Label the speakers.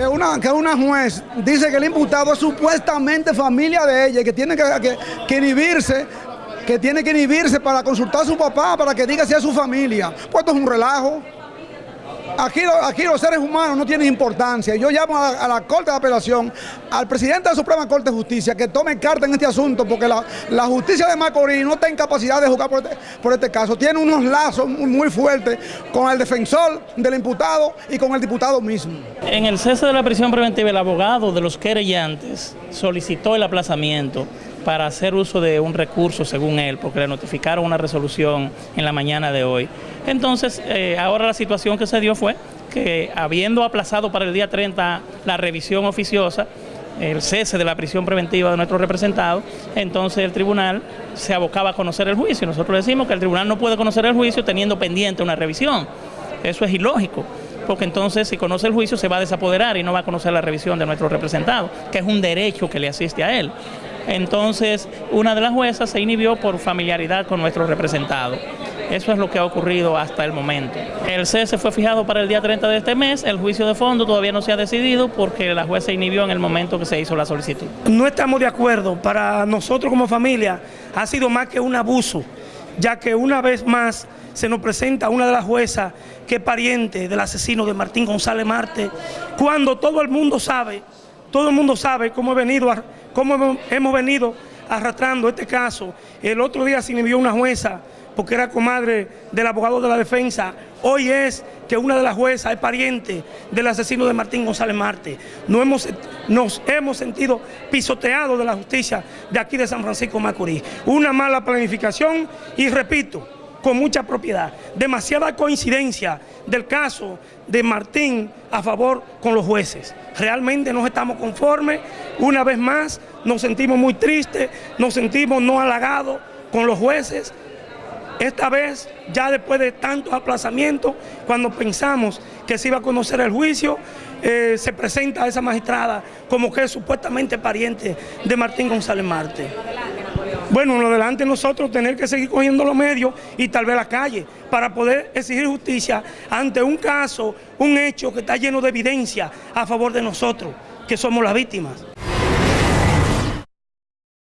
Speaker 1: una, que una juez dice que el imputado es supuestamente familia de ella y que tiene que, que, que inhibirse que tiene que inhibirse para consultar a su papá, para que diga si es su familia. Pues esto es un relajo. Aquí, los seres humanos no tienen importancia. Yo llamo a, la Corte de Apelación, al presidente de la Suprema Corte de Justicia, que tome carta en este asunto, porque la, justicia de Macorís no está en capacidad de jugar por este, por este caso. Tiene unos lazos muy fuertes con el defensor del imputado y con el diputado mismo.
Speaker 2: En el cese de la prisión preventiva, el abogado de los querellantes solicitó el aplazamiento para hacer uso de un recurso, según él, porque le notificaron una resolución en la mañana de hoy. Entonces, eh, ahora la situación que se dio fue que, habiendo aplazado para el día 30 la revisión oficiosa, el cese de la prisión preventiva de nuestro representado, entonces el tribunal se abocaba a conocer el juicio. Nosotros decimos que el tribunal no puede conocer el juicio teniendo pendiente una revisión. Eso es ilógico porque entonces si conoce el juicio se va a desapoderar y no va a conocer la revisión de nuestro representado, que es un derecho que le asiste a él. Entonces, una de las juezas se inhibió por familiaridad con nuestro representado. Eso es lo que ha ocurrido hasta el momento. El cese fue fijado para el día 30 de este mes, el juicio de fondo todavía no se ha decidido porque la jueza inhibió en el momento que se hizo la solicitud.
Speaker 3: No estamos de acuerdo, para nosotros como familia ha sido más que un abuso, ya que una vez más se nos presenta una de las juezas que es pariente del asesino de Martín González Marte, cuando todo el mundo sabe, todo el mundo sabe cómo he venido cómo hemos venido arrastrando este caso. El otro día se inhibió una jueza porque era comadre del abogado de la defensa. Hoy es que una de las juezas es pariente del asesino de Martín González Marte. Hemos, nos hemos sentido pisoteados de la justicia de aquí de San Francisco Macorís. Una mala planificación y repito, con mucha propiedad. Demasiada coincidencia del caso de Martín a favor con los jueces. Realmente no estamos conformes, una vez más nos sentimos muy tristes, nos sentimos no halagados con los jueces. Esta vez, ya después de tantos aplazamientos, cuando pensamos que se iba a conocer el juicio, eh, se presenta a esa magistrada como que es supuestamente pariente de Martín González Marte. Bueno, lo delante nosotros tener que seguir cogiendo los medios y tal vez la calle para poder exigir justicia ante un caso, un hecho que está lleno de evidencia a favor de nosotros, que somos las víctimas.